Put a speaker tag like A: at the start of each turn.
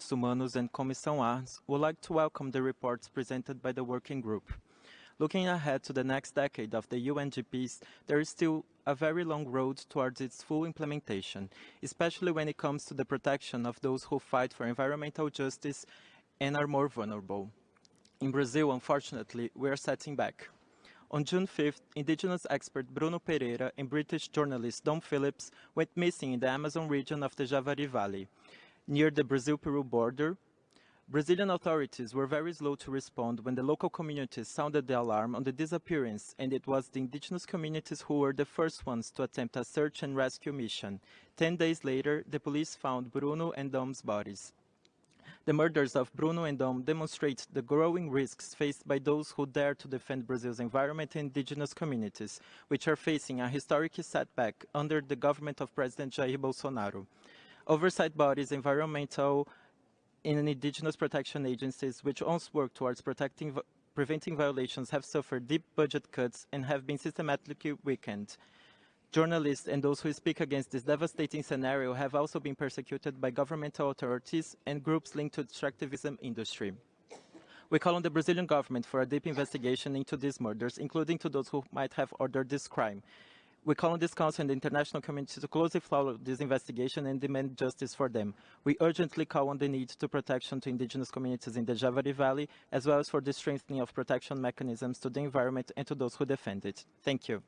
A: Direitos Humanos and Comissão Arns would like to welcome the reports presented by the working group. Looking ahead to the next decade of the UNGPs, there is still a very long road towards its full implementation, especially when it comes to the protection of those who fight for environmental justice and are more vulnerable. In Brazil, unfortunately, we are setting back. On June 5th, indigenous expert Bruno Pereira and British journalist Dom Phillips went missing in the Amazon region of the Javari Valley, near the Brazil-Peru border. Brazilian authorities were very slow to respond when the local communities sounded the alarm on the disappearance, and it was the indigenous communities who were the first ones to attempt a search and rescue mission. Ten days later, the police found Bruno and Dom's bodies. The murders of Bruno and Dom demonstrate the growing risks faced by those who dare to defend Brazil's environment and indigenous communities, which are facing a historic setback under the government of President Jair Bolsonaro. Oversight bodies, environmental and indigenous protection agencies, which once worked towards protecting preventing violations have suffered deep budget cuts and have been systematically weakened. Journalists and those who speak against this devastating scenario have also been persecuted by governmental authorities and groups linked to the extractivism industry. We call on the Brazilian government for a deep investigation into these murders, including to those who might have ordered this crime. We call on this council and the international community to closely follow this investigation and demand justice for them. We urgently call on the need to protection to indigenous communities in the Javari Valley, as well as for the strengthening of protection mechanisms to the environment and to those who defend it. Thank you.